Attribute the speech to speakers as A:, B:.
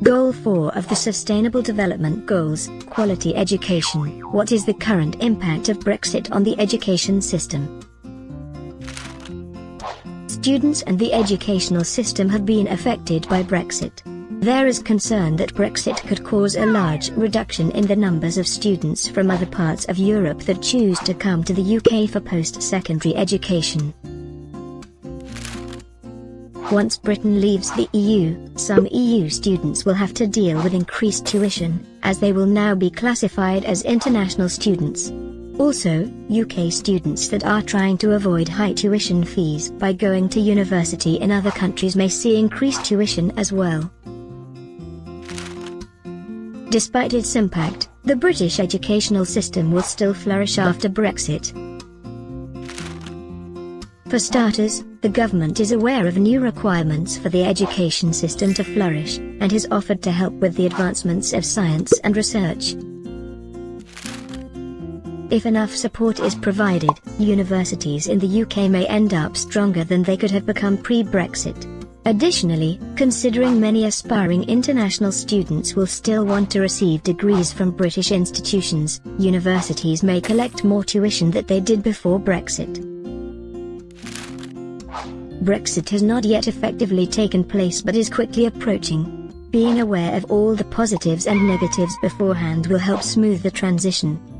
A: Goal 4 of the Sustainable Development Goals, Quality Education. What is the current impact of Brexit on the education system? Students and the educational system have been affected by Brexit. There is concern that Brexit could cause a large reduction in the numbers of students from other parts of Europe that choose to come to the UK for post-secondary education. Once Britain leaves the EU, some EU students will have to deal with increased tuition, as they will now be classified as international students. Also, UK students that are trying to avoid high tuition fees by going to university in other countries may see increased tuition as well. Despite its impact, the British educational system will still flourish after Brexit. For starters, the government is aware of new requirements for the education system to flourish, and has offered to help with the advancements of science and research. If enough support is provided, universities in the UK may end up stronger than they could have become pre-Brexit. Additionally, considering many aspiring international students will still want to receive degrees from British institutions, universities may collect more tuition than they did before Brexit. Brexit has not yet effectively taken place but is quickly approaching. Being aware of all the positives and negatives beforehand will help smooth the transition.